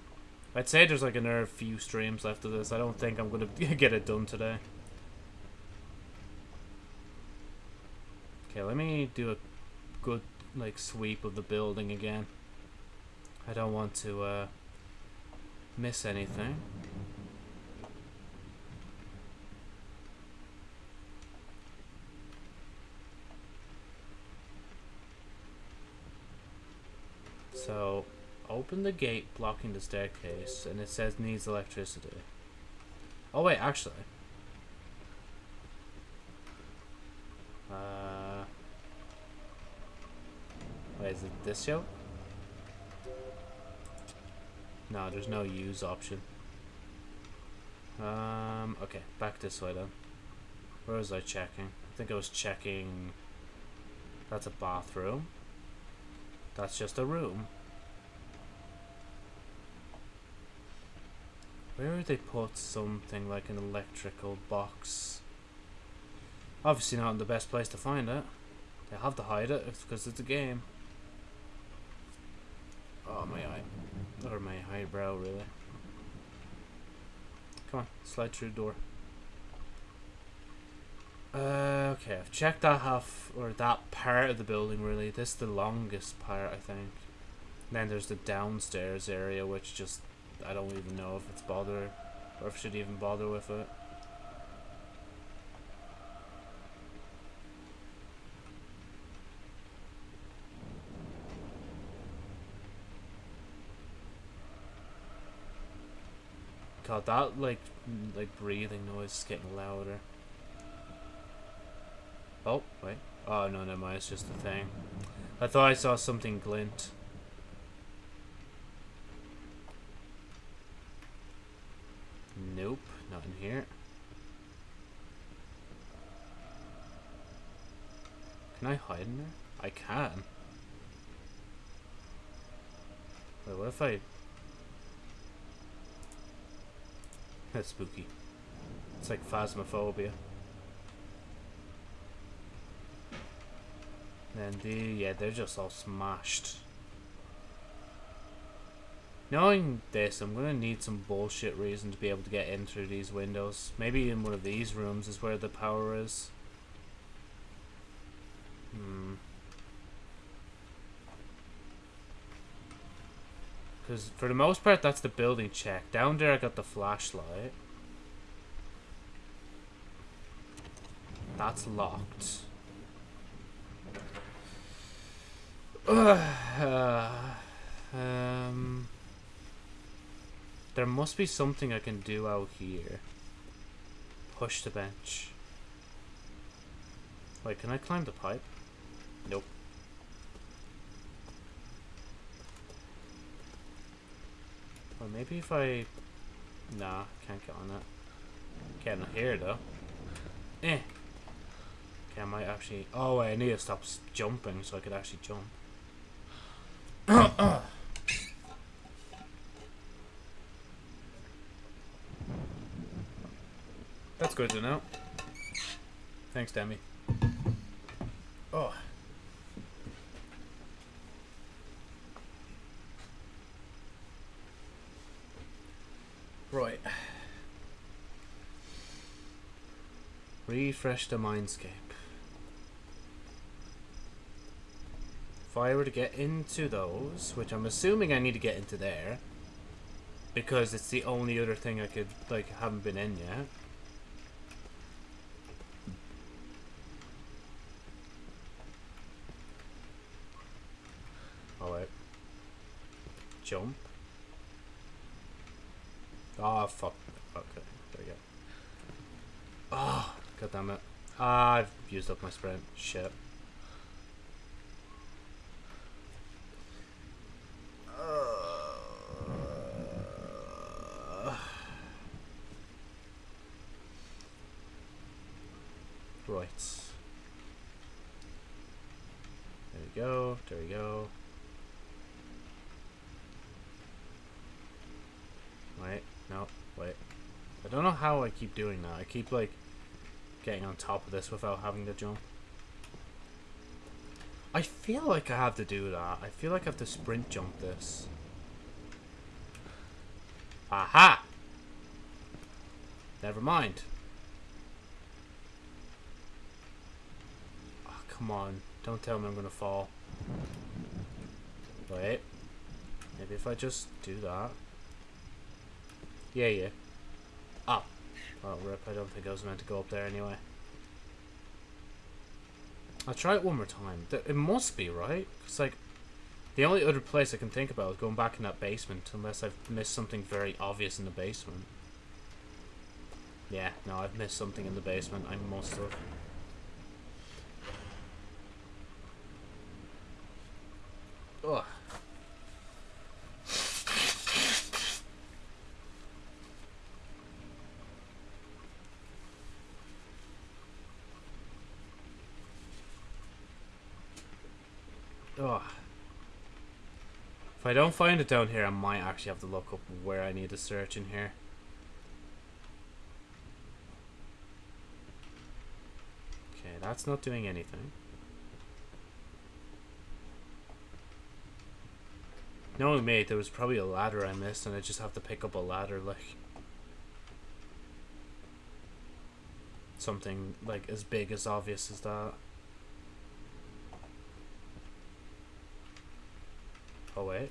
[SPEAKER 1] I'd say there's like another few streams left of this. I don't think I'm going to get it done today. Okay, let me do a good like sweep of the building again. I don't want to uh, miss anything. So, open the gate blocking the staircase, and it says needs electricity. Oh wait, actually. Uh, wait, is it this show? No, there's no use option. Um, okay, back this way then. Where was I checking? I think I was checking... That's a bathroom. That's just a room. Where would they put something like an electrical box? Obviously not in the best place to find it. They have to hide it because it's a game. Oh, my eye. Or my eyebrow, really. Come on, slide through the door. Uh, okay, I've checked that half, or that part of the building, really. This is the longest part, I think. then there's the downstairs area, which just, I don't even know if it's bother, or if I should even bother with it. God, that, like, like breathing noise is getting louder. Oh, wait. Oh, no, never mind. It's just a thing. I thought I saw something glint. Nope, not in here. Can I hide in there? I can. Wait, what if I... That's spooky. It's like phasmophobia. And the, yeah, they're just all smashed. Knowing this, I'm going to need some bullshit reason to be able to get in through these windows. Maybe in one of these rooms is where the power is. Hmm. Because for the most part, that's the building check. Down there, I got the flashlight. That's locked. Um, there must be something I can do out here. Push the bench. Wait, can I climb the pipe? Nope. Or maybe if I... Nah, can't get on it. Can't here though. Eh. Okay, I might actually... Oh wait, I need to stop jumping so I could actually jump. good to know. Thanks, Demi. Oh. Right. Refresh the mindscape. If I were to get into those, which I'm assuming I need to get into there, because it's the only other thing I could, like, haven't been in yet. Oh, wait. Jump. Oh, fuck. Okay, there we go. Oh, god damn it. Ah, I've sprint. Shit. Uh, right. There we go. There we go. Wait. No. Wait. I don't know how I keep doing that. I keep, like, getting on top of this without having to jump. I feel like I have to do that. I feel like I have to sprint jump this. Aha! Never mind. Oh, come on. Don't tell me I'm going to fall. Wait. Maybe if I just do that. Yeah, yeah. Oh. Oh, rip. I don't think I was meant to go up there anyway. I'll try it one more time. It must be, right? It's like, the only other place I can think about is going back in that basement, unless I've missed something very obvious in the basement. Yeah, no, I've missed something in the basement. I must have. Ugh. Ugh. If I don't find it down here, I might actually have to look up where I need to search in here. Okay, that's not doing anything. No, mate, there was probably a ladder I missed, and I just have to pick up a ladder, like... Something, like, as big as obvious as that. Oh, wait.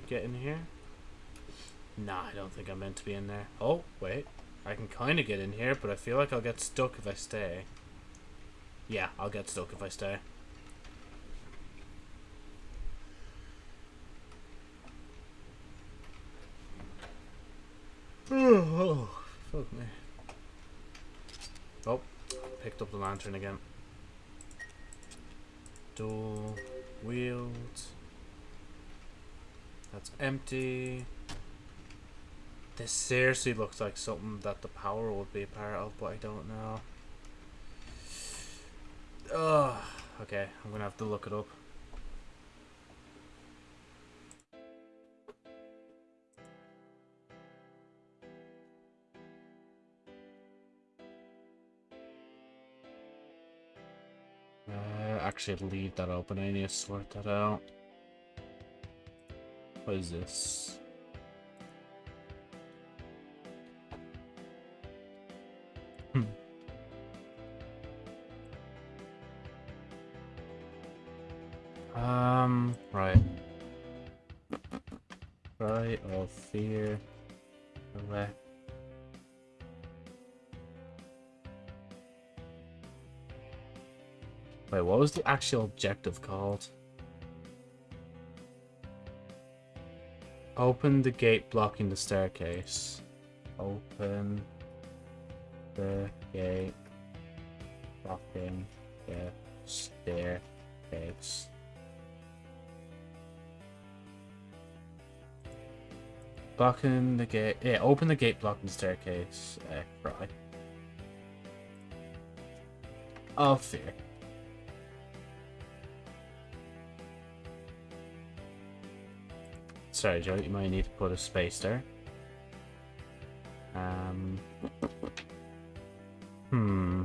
[SPEAKER 1] Get in here? Nah, I don't think I'm meant to be in there. Oh, wait. I can kind of get in here, but I feel like I'll get stuck if I stay. Yeah, I'll get stuck if I stay. Oh, fuck me. Oh, picked up the lantern again. Door, wheels. That's empty. This seriously looks like something that the power would be a part of, but I don't know. Ugh. Okay, I'm gonna have to look it up. Uh, actually, leave that open. I need to sort that out. What is this? Hmm. Um, right. Right of fear. Elect. Wait, what was the actual objective called? Open the gate blocking the staircase. Open the gate blocking the staircase. Blocking the gate. Yeah, open the gate blocking the staircase. Uh, cry. Oh, fear. Sorry, Joe, you might need to put a space there. Um. Hmm.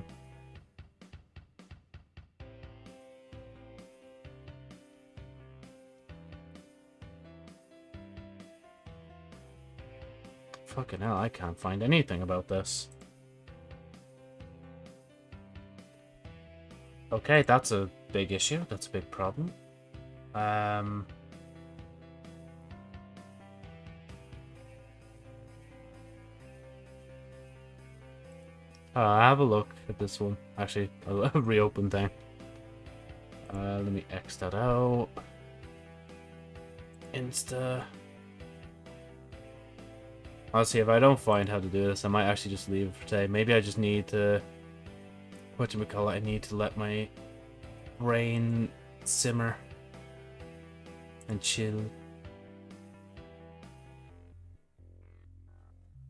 [SPEAKER 1] Fucking hell, I can't find anything about this. Okay, that's a big issue. That's a big problem. Um... Uh, I'll have a look at this one. Actually, I'll reopen thing. Uh, let me X that out. Insta. Honestly, if I don't find how to do this, I might actually just leave for today. Maybe I just need to... What do we call it? I need to let my brain simmer and chill.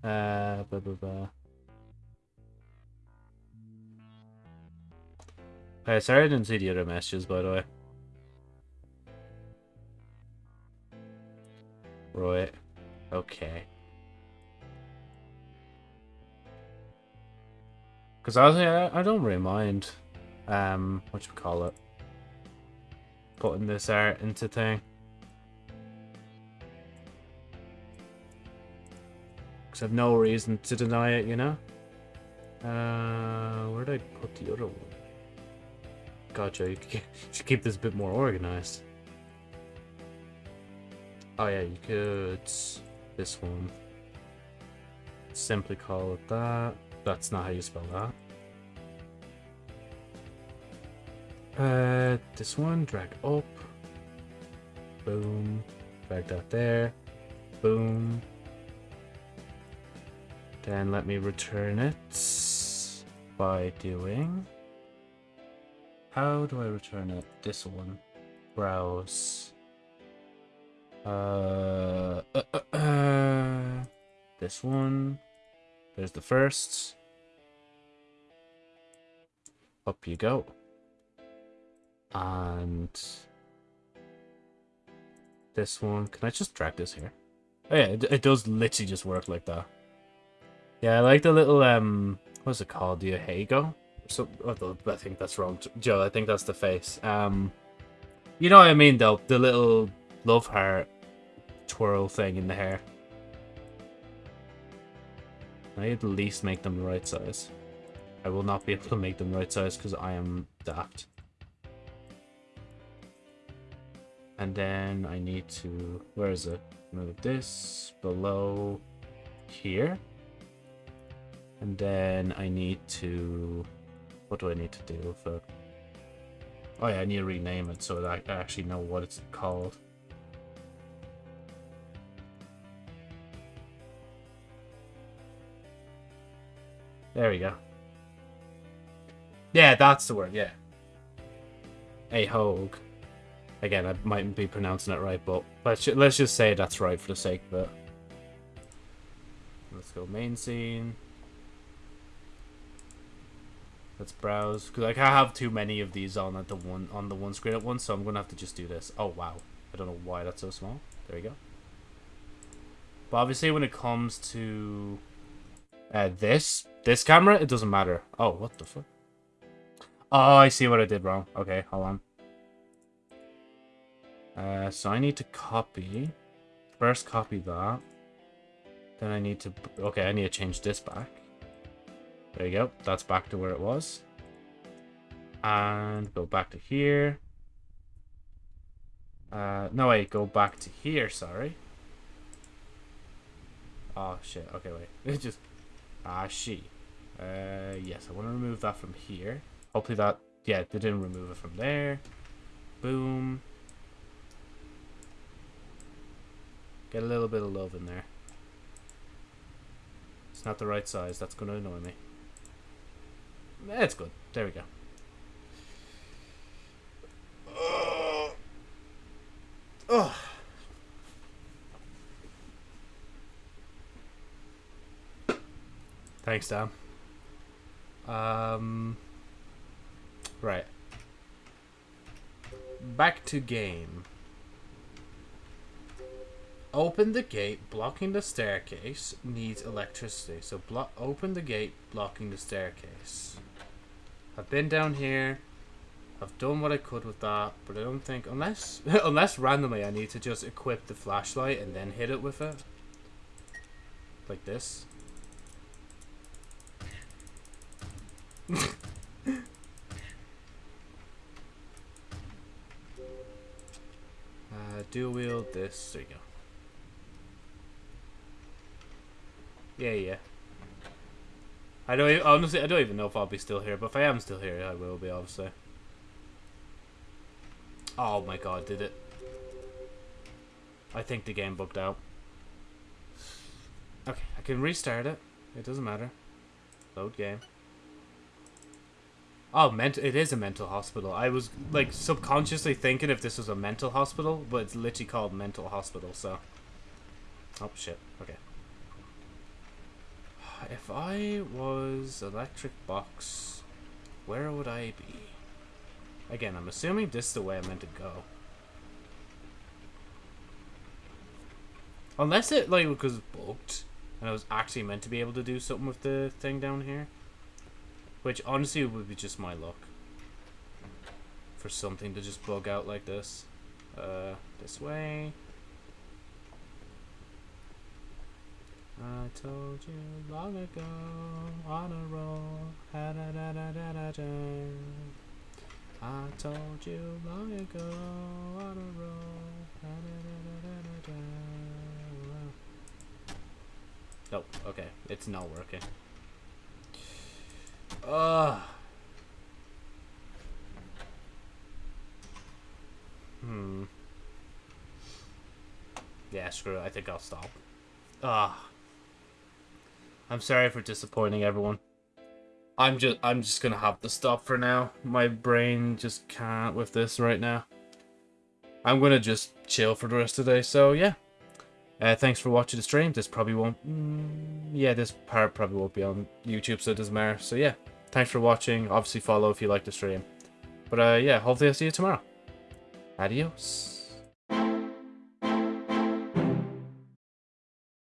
[SPEAKER 1] Uh, blah, blah, blah. Okay, sorry I didn't see the other messages, by the way. Right. Okay. Because I, I don't really mind, um, what you call it, putting this art into thing. Because I've no reason to deny it, you know? Uh, where did I put the other one? Gotcha, you should keep this a bit more organized. Oh yeah, you could... This one. Simply call it that. That's not how you spell that. Uh, this one, drag up. Boom. Drag that there. Boom. Then let me return it by doing... How do I return it? This one. Browse. Uh, uh, uh, uh, this one. There's the first. Up you go. And this one. Can I just drag this here? Oh yeah, it, it does literally just work like that. Yeah, I like the little, um, what's it called? The Hago? So, oh, I think that's wrong. Joe, I think that's the face. Um, you know what I mean, though? The little love heart twirl thing in the hair. I at least make them the right size. I will not be able to make them right size because I am daft. And then I need to, where is it? Move this below here. And then I need to, what do I need to do it? Oh yeah, I need to rename it so that I actually know what it's called. There we go. Yeah, that's the word, yeah. Ahoge. Again, I mightn't be pronouncing it right, but let's, let's just say that's right for the sake of it. Let's go main scene. Let's browse. Because I have too many of these on at the one on the one screen at once, so I'm to have to just do this. Oh, wow. I don't know why that's so small. There we go. But obviously when it comes to uh, this, this camera, it doesn't matter. Oh, what the fuck? Oh, I see what I did wrong. Okay, hold on. Uh, so I need to copy. First copy that. Then I need to... Okay, I need to change this back. There you go. That's back to where it was. And go back to here. Uh, no, wait. Go back to here, sorry. Oh, shit. Okay, wait. It just... Ah, she. Uh, yes, I want to remove that from here. Hopefully that... Yeah, they didn't remove it from there. Boom. Get a little bit of love in there. It's not the right size. That's going to annoy me. Eh, It's good. There we go. Oh. Thanks, Dan. Um. Right. Back to game. Open the gate blocking the staircase needs electricity. So block open the gate blocking the staircase. I've been down here. I've done what I could with that, but I don't think unless unless randomly I need to just equip the flashlight and then hit it with it. Like this. uh, dual wield this. There you go. Yeah, yeah. I don't honestly. I don't even know if I'll be still here, but if I am still here, I will be obviously. Oh my god, did it? I think the game bugged out. Okay, I can restart it. It doesn't matter. Load game. Oh, ment it is a mental hospital. I was like subconsciously thinking if this was a mental hospital, but it's literally called mental hospital, so. Oh shit. Okay. If I was electric box, where would I be? Again, I'm assuming this is the way I meant to go. Unless it like was booked and I was actually meant to be able to do something with the thing down here. Which honestly would be just my luck. For something to just bug out like this. Uh, this way. I told you long ago on a roll. Ha da da da da da da. I told you long ago on a roll. Ha da da da da da da. Nope. Okay, it's not working. Ugh. Hmm. Yeah, screw it. I think I'll stop. Ah. I'm sorry for disappointing everyone. I'm just I'm just gonna have to stop for now. My brain just can't with this right now. I'm gonna just chill for the rest of the day. So yeah. Uh, thanks for watching the stream. This probably won't. Mm, yeah, this part probably won't be on YouTube, so it doesn't matter. So yeah, thanks for watching. Obviously, follow if you like the stream. But uh, yeah, hopefully I'll see you tomorrow. Adios.